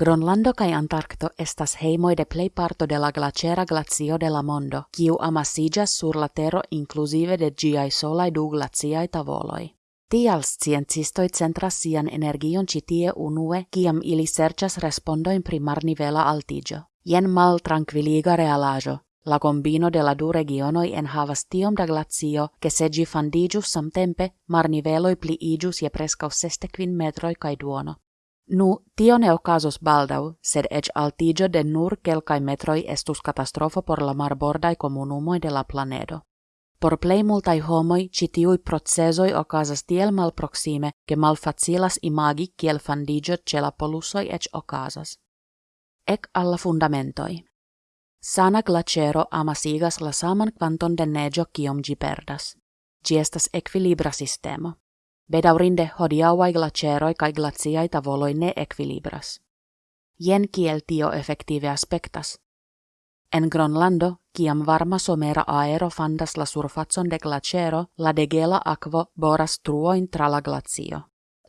Gronlando kaj Antarkto estas hejmoj de plejparto de la glaĉera glacio de la mondo, kiu amasiĝas sur la tero inkluzive de ĝiaj solaj du glaciaj tavoloj. Tial sciencistoj centras sian energion ĉi tie unue, kiam ili serĉas respondojn pri marnivela altiĝo. Jen maltrankviliga realaĵo. La combino de la du regionoj enhavas tiom da glacio, ke se ĝi fandiĝus samtempe, marniveloj pliiĝus je preskaŭ sesdek metroj kaj duono. Nu, tio ne okazos baldau, sed ec altigio de nur quelcae metroi estus catastrofo por la marbordai comunumoi de la planedo. Por plei multai homoi, citiui procesoi ocasas tiel mal proxime, che mal facilas imagi kiel fandigio ce la polusoi ec ocasas. Ec alla fundamentoi. Sana glacero amasigas la saman quanton de negio kiom gi perdas. Gi estas equilibra sistemo. Bedaurinde hodiauai glaceroi kai glaciai tavoloi ne equilibras. Jen kiel tio effektive aspektas. En Gronlando, kiam varma somera aero fandas la surfacon de glacero, la degela aquo boras truoin tra la glacio.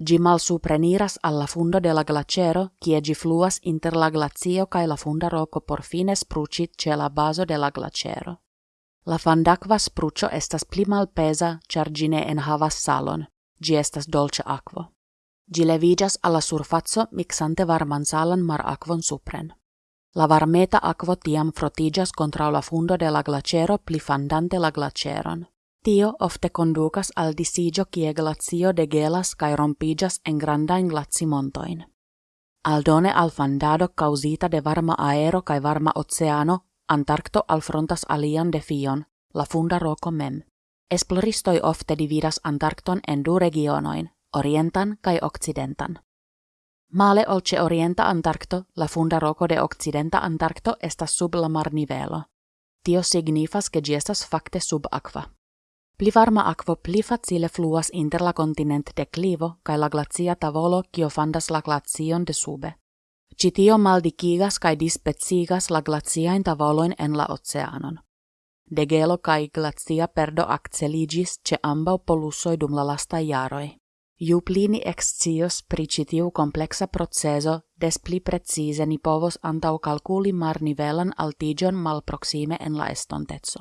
Gi mal supreniras alla fundo de la glacero, kie gi fluas inter la glacio kai la funda roco por fine sprucit ce la baso de la glacero. La fandakva sprucio estas pli malpesa, char gi ne enhavas salon, gi estas dolce aquo. Gi levigas alla surfazzo mixante varman salan mar aquon supren. La varmeta aquo tiam frotigas contra la fundo de la glacero pli fandante la glaceron. Tio ofte conducas al disigio kie glacio de gelas cae rompigas en grandain glacimontoin. Aldone al fandado causita de varma aero cae varma oceano, Antarcto alfrontas alian defion, la funda roco mem. Esploristoi ofte dividas Antarkton en du regionoin, orientan kai occidentan. Male olce orienta Antarkto, la funda roko de occidenta Antarkto estas sub la marnivelo. Tio signifas ke ĝi estas fakte sub akva. Pli varma akvo pli facile fluas inter la kontinent deklivo kaj la glacia tavolo kio fandas la glacion de sube. Ci tio maldikigas kaj dispecigas la glaciajn tavolojn en la oceanon. De gelo kai glacia perdo acceligis ce ambau polusoi dum la lasta iaroi. Ju plini excios pri citiu complexa proceso, des pli precise ni povos antau calculi mar nivelan altigion mal proxime en la estontezo.